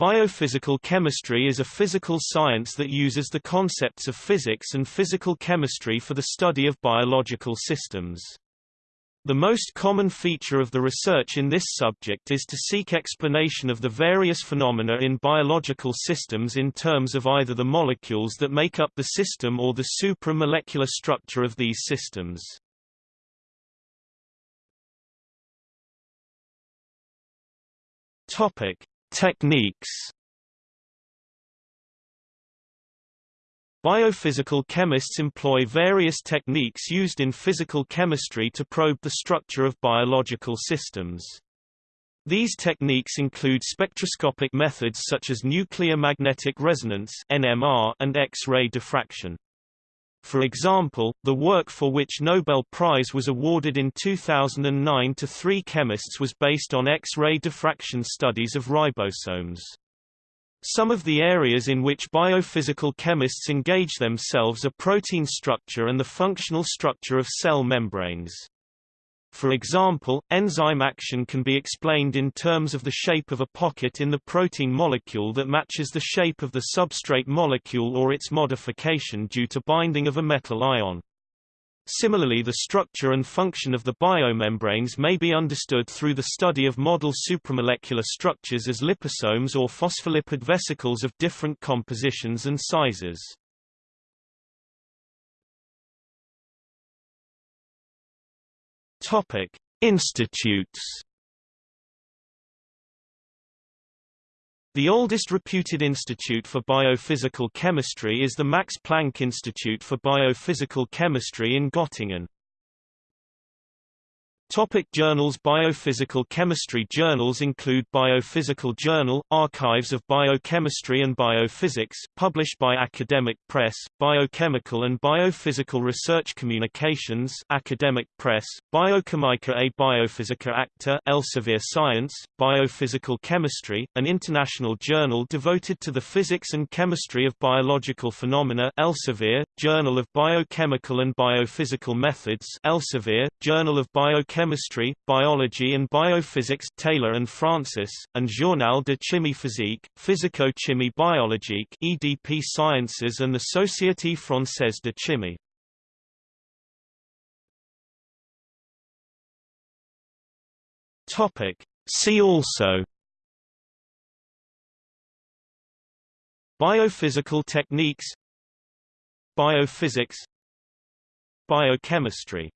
Biophysical chemistry is a physical science that uses the concepts of physics and physical chemistry for the study of biological systems. The most common feature of the research in this subject is to seek explanation of the various phenomena in biological systems in terms of either the molecules that make up the system or the supramolecular structure of these systems. Topic: Techniques Biophysical chemists employ various techniques used in physical chemistry to probe the structure of biological systems. These techniques include spectroscopic methods such as nuclear magnetic resonance (NMR) and X-ray diffraction. For example, the work for which Nobel Prize was awarded in 2009 to three chemists was based on X-ray diffraction studies of ribosomes. Some of the areas in which biophysical chemists engage themselves are protein structure and the functional structure of cell membranes. For example, enzyme action can be explained in terms of the shape of a pocket in the protein molecule that matches the shape of the substrate molecule or its modification due to binding of a metal ion. Similarly the structure and function of the biomembranes may be understood through the study of model supramolecular structures as liposomes or phospholipid vesicles of different compositions and sizes. Topic: Institutes. The oldest reputed institute for biophysical chemistry is the Max Planck Institute for Biophysical Chemistry in Göttingen. Topic journals Biophysical chemistry journals include Biophysical Journal, Archives of Biochemistry and Biophysics published by Academic Press, Biochemical and Biophysical Research Communications Academic Press, Biochimica et Biophysica Acta Elsevier Science, Biophysical Chemistry, an international journal devoted to the physics and chemistry of biological phenomena Elsevier, Journal of Biochemical and Biophysical Methods Elsevier, Journal of Biochemistry Chemistry, Biology and Biophysics Taylor and Francis, and Journal de Chimie Physique, Physico-Chimie Biologique EDP Sciences and the Société Française de Chimie. Topic. See also Biophysical techniques Biophysics Biochemistry